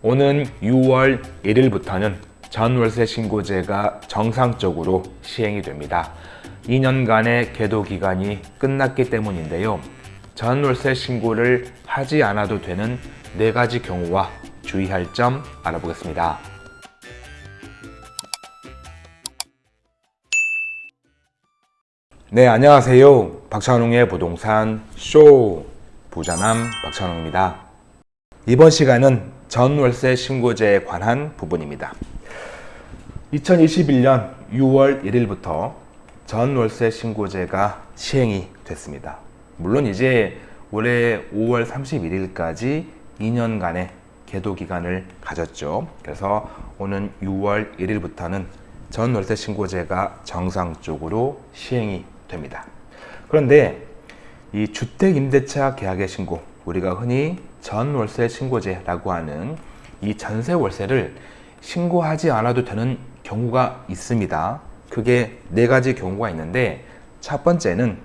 오는 6월 1일부터는 전월세 신고제가 정상적으로 시행이 됩니다. 2년간의 계도 기간이 끝났기 때문인데요. 전월세 신고를 하지 않아도 되는 네 가지 경우와 주의할 점 알아보겠습니다. 네, 안녕하세요. 박찬웅의 부동산 쇼 부자남 박찬웅입니다. 이번 시간은 전월세 신고제에 관한 부분입니다. 2021년 6월 1일부터 전월세 신고제가 시행이 됐습니다. 물론 이제 올해 5월 31일까지 2년간의 계도 기간을 가졌죠. 그래서 오는 6월 1일부터는 전월세 신고제가 정상적으로 시행이 됩니다. 그런데 이 주택임대차 계약의 신고, 우리가 흔히 전월세 신고제라고 하는 이 전세 월세를 신고하지 않아도 되는 경우가 있습니다. 그게 네 가지 경우가 있는데 첫 번째는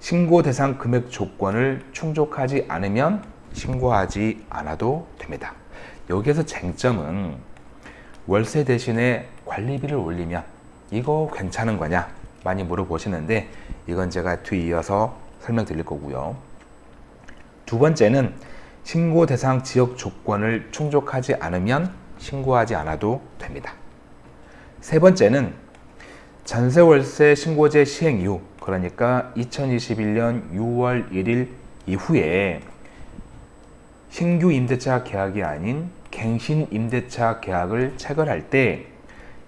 신고 대상 금액 조건을 충족하지 않으면 신고하지 않아도 됩니다. 여기에서 쟁점은 월세 대신에 관리비를 올리면 이거 괜찮은 거냐 많이 물어보시는데 이건 제가 뒤이어서 설명드릴 거고요. 두 번째는 신고 대상 지역 조건을 충족하지 않으면 신고하지 않아도 됩니다. 세 번째는 전세월세 신고제 시행 이후 그러니까 2021년 6월 1일 이후에 신규 임대차 계약이 아닌 갱신 임대차 계약을 체결할 때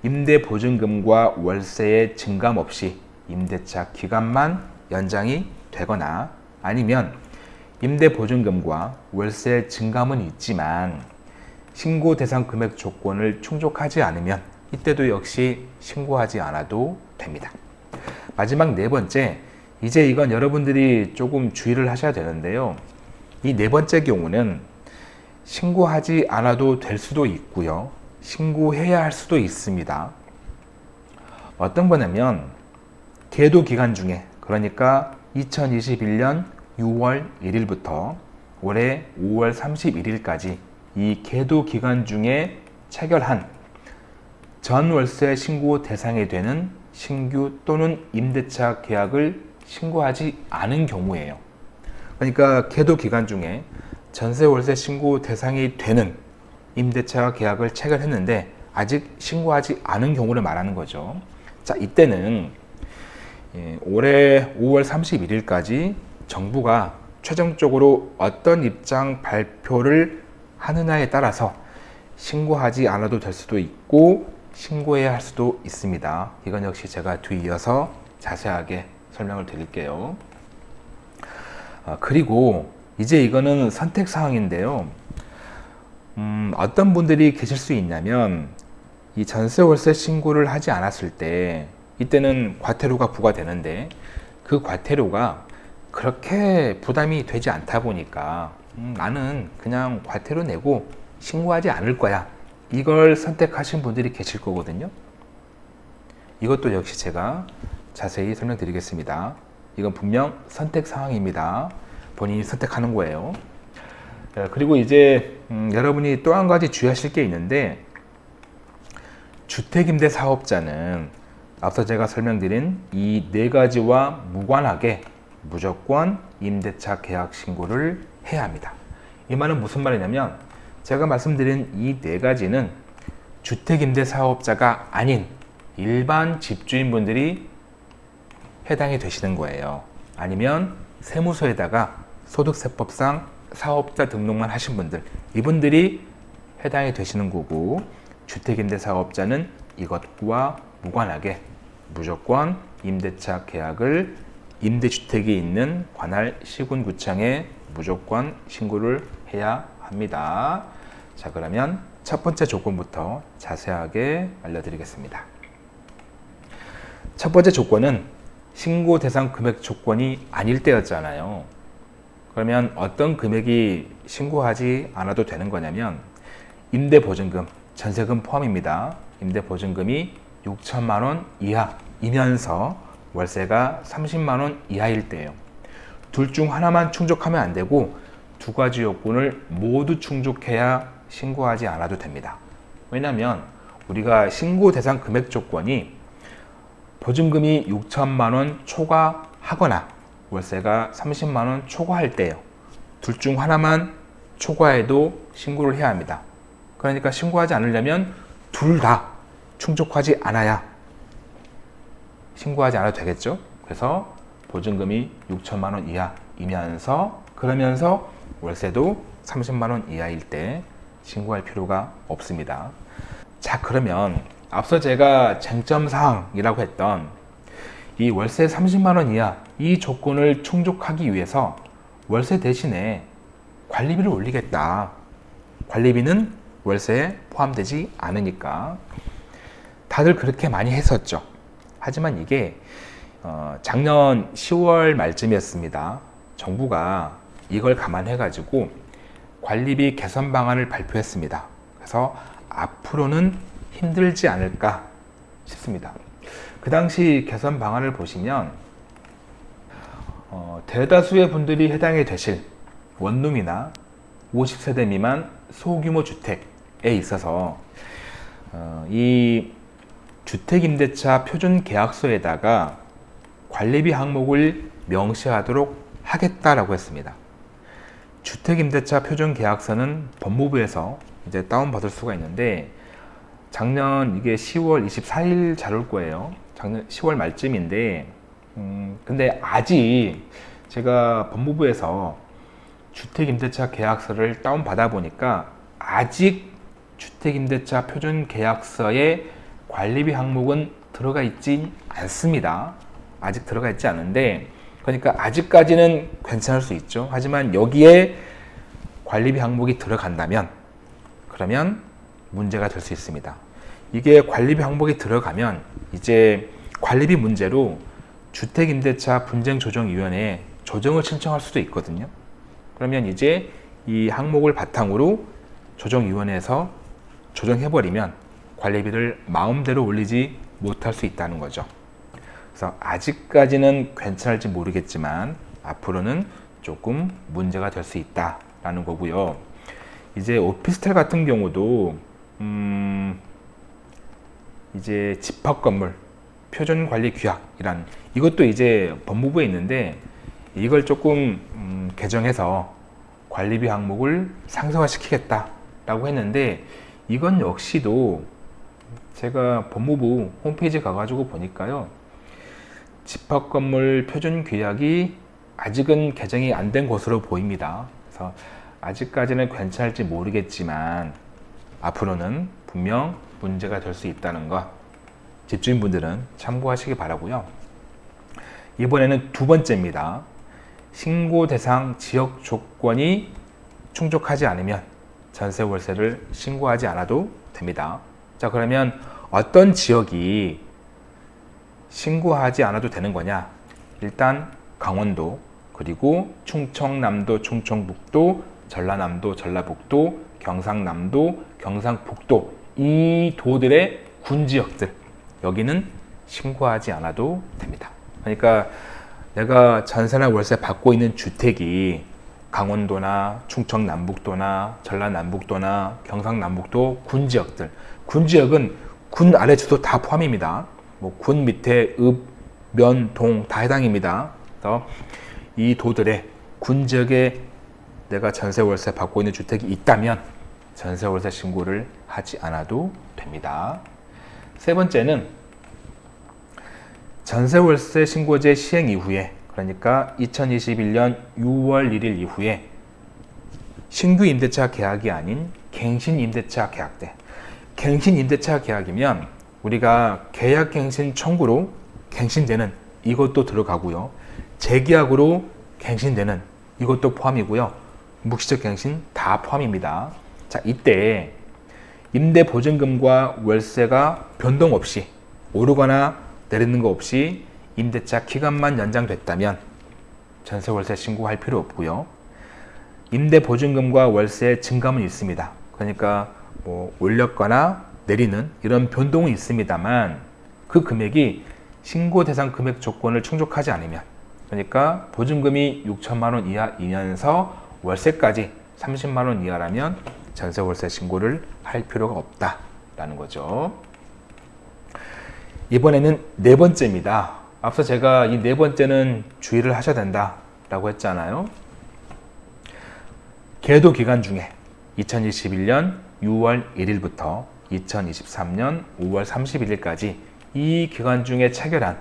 임대 보증금과 월세의 증감 없이 임대차 기간만 연장이 되거나 아니면 임대보증금과 월세 증감은 있지만 신고 대상 금액 조건을 충족하지 않으면 이때도 역시 신고하지 않아도 됩니다. 마지막 네 번째, 이제 이건 여러분들이 조금 주의를 하셔야 되는데요. 이 네 번째 경우는 신고하지 않아도 될 수도 있고요. 신고해야 할 수도 있습니다. 어떤 거냐면 계도 기간 중에 그러니까 2021년 6월 1일부터 올해 5월 31일까지 이 계도 기간 중에 체결한 전월세 신고 대상이 되는 신규 또는 임대차 계약을 신고하지 않은 경우에요. 그러니까 계도 기간 중에 전세 월세 신고 대상이 되는 임대차 계약을 체결했는데 아직 신고하지 않은 경우를 말하는 거죠. 자, 이때는 예, 올해 5월 31일까지 정부가 최종적으로 어떤 입장 발표를 하느냐에 따라서 신고하지 않아도 될 수도 있고 신고해야 할 수도 있습니다. 이건 역시 제가 뒤이어서 자세하게 설명을 드릴게요. 아, 그리고 이제 이거는 선택 사항인데요. 음, 어떤 분들이 계실 수 있냐면 이 전세 월세 신고를 하지 않았을 때 이때는 과태료가 부과되는데 그 과태료가 그렇게 부담이 되지 않다 보니까 음, 나는 그냥 과태료 내고 신고하지 않을 거야. 이걸 선택하신 분들이 계실 거거든요. 이것도 역시 제가 자세히 설명드리겠습니다. 이건 분명 선택 사항입니다. 본인이 선택하는 거예요. 그리고 이제 음, 여러분이 또 한 가지 주의하실 게 있는데 주택임대 사업자는 앞서 제가 설명드린 이 네 가지와 무관하게 무조건 임대차 계약 신고를 해야 합니다. 이 말은 무슨 말이냐면 제가 말씀드린 이 네 가지는 주택임대 사업자가 아닌 일반 집주인분들이 해당이 되시는 거예요. 아니면 세무서에다가 소득세법상 사업자 등록만 하신 분들 이분들이 해당이 되시는 거고 주택임대사업자는 이것과 무관하게 무조건 임대차 계약을 임대주택이 있는 관할 시군구청에 무조건 신고를 해야 합니다. 자 그러면 첫 번째 조건부터 자세하게 알려드리겠습니다. 첫 번째 조건은 신고 대상 금액 조건이 아닐 때였잖아요. 그러면 어떤 금액이 신고하지 않아도 되는 거냐면 임대보증금, 전세금 포함입니다. 임대보증금이 6천만 원 이하이면서 월세가 30만 원 이하일 때예요. 둘 중 하나만 충족하면 안 되고 두 가지 요건을 모두 충족해야 신고하지 않아도 됩니다. 왜냐하면 우리가 신고 대상 금액 조건이 보증금이 6천만 원 초과하거나 월세가 30만 원 초과할 때예요. 둘 중 하나만 초과해도 신고를 해야 합니다. 그러니까 신고하지 않으려면 둘 다 충족하지 않아야 신고하지 않아도 되겠죠. 그래서 보증금이 6천만 원 이하이면서 그러면서 월세도 30만 원 이하일 때 신고할 필요가 없습니다. 자 그러면 앞서 제가 쟁점 사항이라고 했던 이 월세 30만 원 이하 이 조건을 충족하기 위해서 월세 대신에 관리비를 올리겠다. 관리비는 월세에 포함되지 않으니까 다들 그렇게 많이 했었죠. 하지만 이게 어, 작년 10월 말쯤이었습니다. 정부가 이걸 감안해 가지고 관리비 개선 방안을 발표했습니다. 그래서 앞으로는 힘들지 않을까 싶습니다. 그 당시 개선 방안을 보시면 어, 대다수의 분들이 해당이 되실 원룸이나 50세대 미만 소규모 주택에 있어서 어, 이 주택임대차 표준계약서에다가 관리비 항목을 명시하도록 하겠다라고 했습니다. 주택임대차 표준계약서는 법무부에서 이제 다운받을 수가 있는데 작년 이게 10월 24일 잘 올 거예요. 작년 10월 말쯤인데 음, 근데 아직 제가 법무부에서 주택임대차 계약서를 다운받아 보니까 아직 주택임대차 표준계약서에 관리비 항목은 들어가 있지 않습니다. 아직 들어가 있지 않은데 그러니까 아직까지는 괜찮을 수 있죠. 하지만 여기에 관리비 항목이 들어간다면 그러면 문제가 될 수 있습니다. 이게 관리비 항목이 들어가면 이제 관리비 문제로 주택임대차 분쟁조정위원회에 조정을 신청할 수도 있거든요. 그러면 이제 이 항목을 바탕으로 조정위원회에서 조정해버리면 관리비를 마음대로 올리지 못할 수 있다는 거죠. 그래서 아직까지는 괜찮을지 모르겠지만 앞으로는 조금 문제가 될 수 있다라는 거고요. 이제 오피스텔 같은 경우도 음 이제 집합 건물 표준 관리 규약이란 이것도 이제 법무부에 있는데 이걸 조금 음 개정해서 관리비 항목을 상세화 시키겠다라고 했는데 이건 역시도 제가 법무부 홈페이지 가가지고 보니까요 집합 건물 표준 규약이 아직은 개정이 안 된 것으로 보입니다. 그래서 아직까지는 괜찮을지 모르겠지만 앞으로는 분명 문제가 될 수 있다는 것 집주인분들은 참고하시기 바라고요. 이번에는 두 번째입니다. 신고 대상 지역 조건이 충족하지 않으면 전세 월세를 신고하지 않아도 됩니다. 자 그러면 어떤 지역이 신고하지 않아도 되는 거냐? 일단 강원도 그리고 충청남도 충청북도 전라남도 전라북도 경상남도 경상북도 이 도들의 군 지역들 여기는 신고하지 않아도 됩니다. 그러니까 내가 전세나 월세 받고 있는 주택이 강원도나 충청남북도나 전라남북도나 경상남북도 군 지역들 군 지역은 군 아래주도 다 포함입니다. 뭐 군 밑에 읍, 면, 동 다 해당입니다. 그래서 이 도들의 군 지역에 내가 전세 월세 받고 있는 주택이 있다면 전세 월세 신고를 하지 않아도 됩니다. 세 번째는 전세 월세 신고제 시행 이후에 그러니까 2021년 6월 1일 이후에 신규 임대차 계약이 아닌 갱신 임대차 계약 때 갱신 임대차 계약이면 우리가 계약 갱신 청구로 갱신되는 이것도 들어가고요. 재계약으로 갱신되는 이것도 포함이고요. 묵시적 갱신 다 포함입니다. 자, 이때 임대 보증금과 월세가 변동 없이 오르거나 내리는 거 없이 임대차 기간만 연장됐다면 전세 월세 신고할 필요 없고요. 임대 보증금과 월세 증감은 있습니다. 그러니까 뭐 올렸거나 내리는 이런 변동은 있습니다만 그 금액이 신고 대상 금액 조건을 충족하지 않으면 그러니까 보증금이 6천만 원 이하이면서 월세까지 30만 원 이하라면 전세 월세 신고를 할 필요가 없다라는 거죠. 이번에는 네 번째입니다. 앞서 제가 이 네 번째는 주의를 하셔야 된다라고 했잖아요. 계도 기간 중에 2021년 6월 1일부터 2023년 5월 31일까지 이 기간 중에 체결한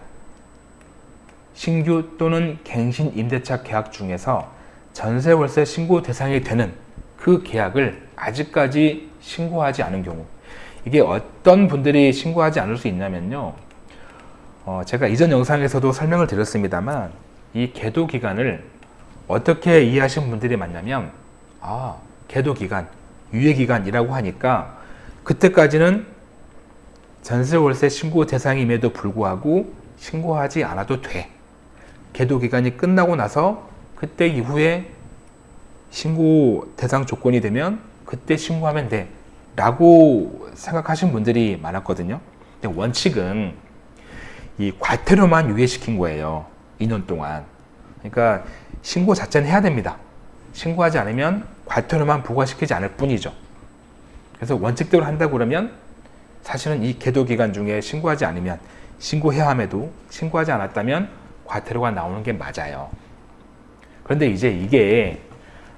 신규 또는 갱신 임대차 계약 중에서 전세 월세 신고 대상이 되는 그 계약을 아직까지 신고하지 않은 경우 이게 어떤 분들이 신고하지 않을 수 있냐면요. 어, 제가 이전 영상에서도 설명을 드렸습니다만 이 계도 기간을 어떻게 이해하신 분들이 많냐면 아 계도 기간 유예 기간이라고 하니까 그때까지는 전세 월세 신고 대상임에도 불구하고 신고하지 않아도 돼. 계도 기간이 끝나고 나서 그때 이후에 신고 대상 조건이 되면 그때 신고하면 돼. 라고 생각하신 분들이 많았거든요. 근데 원칙은 이 과태료만 유예시킨 거예요. 2년 동안. 그러니까 신고 자체는 해야 됩니다. 신고하지 않으면 과태료만 부과시키지 않을 뿐이죠. 그래서 원칙대로 한다 그러면 사실은 이 계도 기간 중에 신고하지 않으면 신고해야 함에도 신고하지 않았다면 과태료가 나오는 게 맞아요. 그런데 이제 이게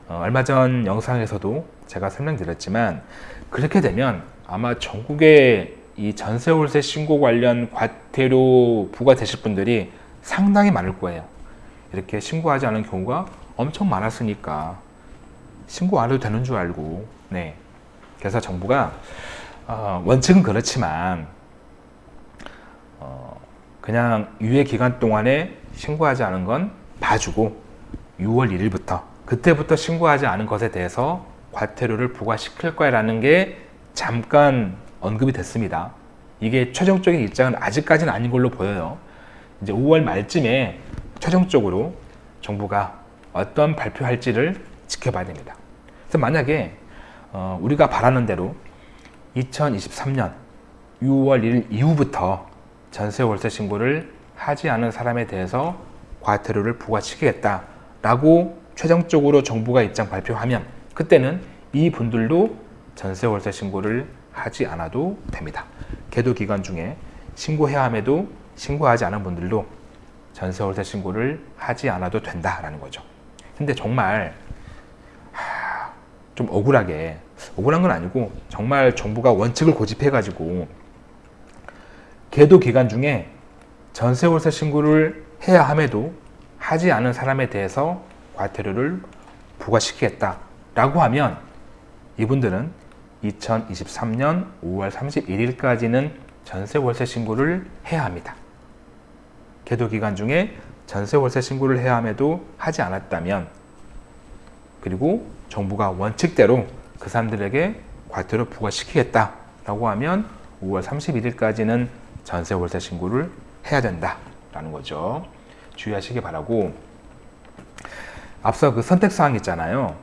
어, 얼마 전 영상에서도 제가 설명드렸지만 그렇게 되면 아마 전국에 이 전세월세 신고 관련 과태료 부과되실 분들이 상당히 많을 거예요. 이렇게 신고하지 않은 경우가 엄청 많았으니까 신고 안 해도 되는 줄 알고. 네. 그래서 정부가 어, 원칙은 그렇지만 어, 그냥 유예 기간 동안에 신고하지 않은 건 봐주고 6월 1일부터 그때부터 신고하지 않은 것에 대해서 과태료를 부과시킬 거야 라는 게 잠깐 언급이 됐습니다. 이게 최종적인 입장은 아직까지는 아닌 걸로 보여요. 이제 5월 말쯤에 최종적으로 정부가 어떤 발표할지를 지켜봐야 됩니다. 그래서 만약에 어, 우리가 바라는 대로 2023년 6월 1일 이후부터 전세 월세 신고를 하지 않은 사람에 대해서 과태료를 부과시키겠다 라고 최종적으로 정부가 입장 발표하면 그때는 이 분들도 전세 월세 신고를 하지 않아도 됩니다. 계도 기간 중에 신고해야 함에도 신고하지 않은 분들도 전세 월세 신고를 하지 않아도 된다라는 거죠. 근데 정말 좀 억울하게 억울한 건 아니고 정말 정부가 원칙을 고집해 가지고 계도 기간 중에 전세 월세 신고를 해야 함에도 하지 않은 사람에 대해서 과태료를 부과시키겠다 라고 하면 이분들은 2023년 5월 31일까지는 전세 월세 신고를 해야 합니다. 계도 기간 중에 전세 월세 신고를 해야 함에도 하지 않았다면 그리고 정부가 원칙대로 그 사람들에게 과태료 부과시키겠다 라고 하면 5월 31일까지는 전세 월세 신고를 해야 된다 라는 거죠. 주의하시기 바라고. 앞서 그 선택사항 있잖아요.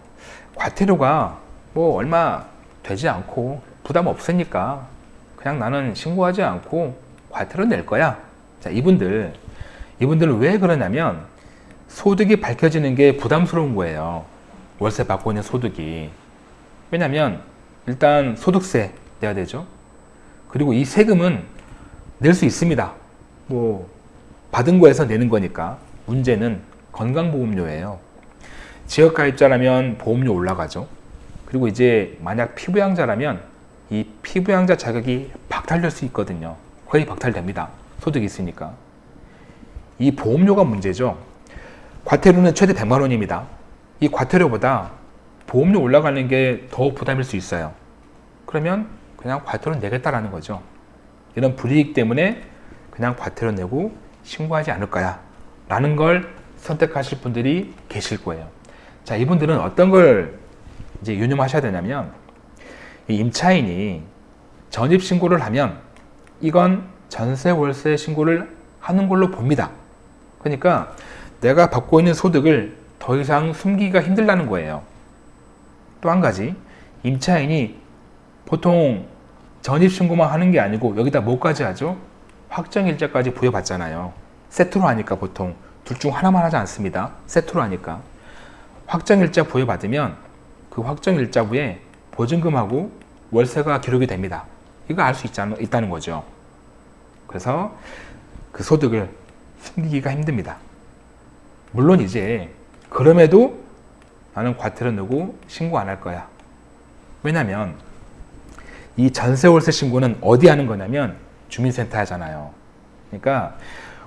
과태료가 뭐 얼마 되지 않고 부담 없으니까 그냥 나는 신고하지 않고 과태료 낼 거야. 자 이분들. 이분들은 왜 그러냐면 소득이 밝혀지는 게 부담스러운 거예요 월세 받고 있는 소득이. 왜냐면 일단 소득세 내야 되죠. 그리고 이 세금은 낼 수 있습니다. 뭐 받은 거에서 내는 거니까. 문제는 건강보험료예요. 지역가입자라면 보험료 올라가죠. 그리고 이제 만약 피부양자라면 이 피부양자 자격이 박탈될 수 있거든요. 거의 박탈됩니다. 소득이 있으니까. 이 보험료가 문제죠. 과태료는 최대 100만 원입니다 이 과태료보다 보험료 올라가는 게 더 부담일 수 있어요. 그러면 그냥 과태료 내겠다라는 거죠. 이런 불이익 때문에 그냥 과태료 내고 신고하지 않을 거야 라는 걸 선택하실 분들이 계실 거예요. 자 이분들은 어떤 걸 이제 유념하셔야 되냐면 임차인이 전입 신고를 하면 이건 전세 월세 신고를 하는 걸로 봅니다. 그러니까 내가 받고 있는 소득을 더 이상 숨기기가 힘들다는 거예요 또 한 가지 임차인이 보통 전입신고만 하는 게 아니고 여기다 뭐까지 하죠? 확정일자까지 부여받잖아요 세트로 하니까 보통 둘 중 하나만 하지 않습니다 세트로 하니까 확정일자 부여받으면 그그 확정 일자부에 보증금하고 월세가 기록이 됩니다. 이거 알 수 있다는 거죠. 그래서 그 소득을 숨기기가 힘듭니다. 물론 이제 그럼에도 나는 과태료 내고 신고 안 할 거야. 왜냐면 이 전세월세 신고는 어디 하는 거냐면 주민센터 하잖아요. 그러니까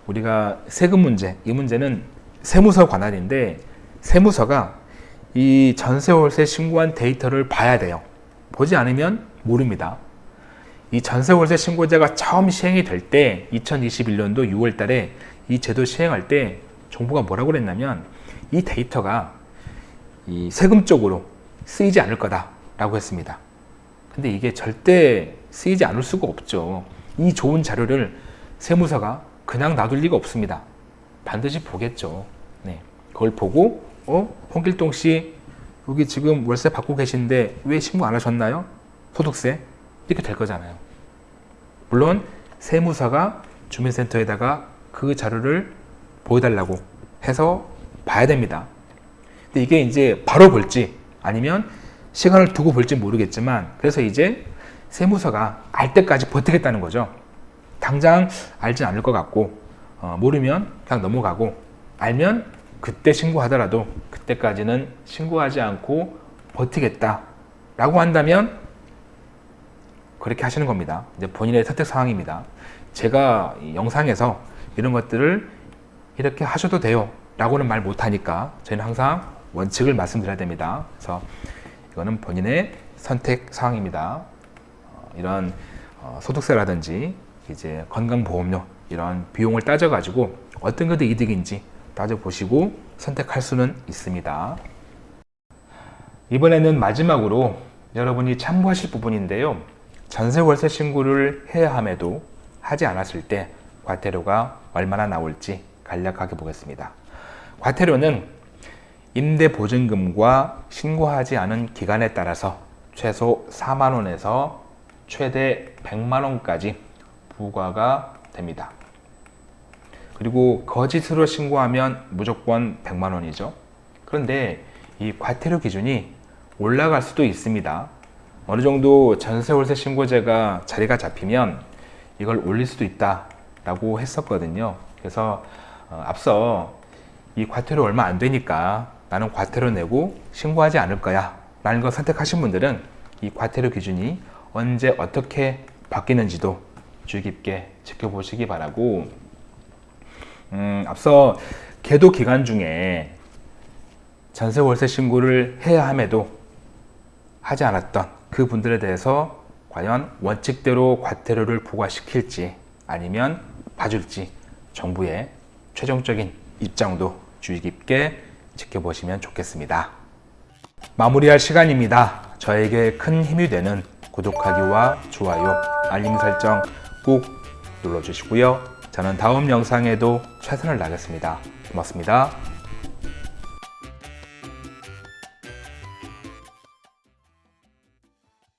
우리가 세금 문제, 이 문제는 세무서 관할인데 세무서가 이 전세월세 신고한 데이터를 봐야 돼요. 보지 않으면 모릅니다. 이 전세월세 신고제가 처음 시행이 될 때 2021년도 6월 달에 이 제도 시행할 때 정부가 뭐라고 그랬냐면 이 데이터가 이 세금 쪽으로 쓰이지 않을 거다라고 했습니다. 근데 이게 절대 쓰이지 않을 수가 없죠. 이 좋은 자료를 세무서가 그냥 놔둘 리가 없습니다. 반드시 보겠죠. 네. 그걸 보고 어? 홍길동 씨 여기 지금 월세 받고 계신데 왜 신고 안 하셨나요? 소득세 이렇게 될 거잖아요. 물론 세무서가 주민센터에다가 그 자료를 보여달라고 해서 봐야 됩니다. 근데 이게 이제 바로 볼지 아니면 시간을 두고 볼지 모르겠지만 그래서 이제 세무서가 알 때까지 버티겠다는 거죠. 당장 알진 않을 것 같고 어, 모르면 그냥 넘어가고 알면 그때 신고하더라도 그때까지는 신고하지 않고 버티겠다 라고 한다면 그렇게 하시는 겁니다. 이제 본인의 선택 상황입니다. 제가 영상에서 이런 것들을 이렇게 하셔도 돼요 라고는 말 못하니까 저희는 항상 원칙을 말씀드려야 됩니다. 그래서 이거는 본인의 선택 사항입니다. 어, 이런 어, 소득세라든지 이제 건강보험료 이런 비용을 따져 가지고 어떤 것이 이득인지 따져 보시고 선택할 수는 있습니다. 이번에는 마지막으로 여러분이 참고하실 부분인데요. 전세 월세 신고를 해야 함에도 하지 않았을 때 과태료가 얼마나 나올지 간략하게 보겠습니다. 과태료는 임대보증금과 신고하지 않은 기간에 따라서 최소 4만원에서 최대 100만원까지 부과가 됩니다. 그리고 거짓으로 신고하면 무조건 100만원이죠. 그런데 이 과태료 기준이 올라갈 수도 있습니다. 어느 정도 전세 월세 신고제가 자리가 잡히면 이걸 올릴 수도 있다라고 했었거든요. 그래서 어, 앞서 이 과태료 얼마 안 되니까 나는 과태료 내고 신고하지 않을 거야. 라는 걸 선택하신 분들은 이 과태료 기준이 언제 어떻게 바뀌는지도 주의 깊게 지켜보시기 바라고. 음, 앞서 계도 기간 중에 전세 월세 신고를 해야 함에도 하지 않았던 그 분들에 대해서 과연 원칙대로 과태료를 부과시킬지 아니면 봐줄지 정부의 최종적인 입장도 주의 깊게 지켜보시면 좋겠습니다. 마무리할 시간입니다. 저에게 큰 힘이 되는 구독하기와 좋아요, 알림 설정 꼭 눌러주시고요. 저는 다음 영상에도 최선을 다하겠습니다. 고맙습니다.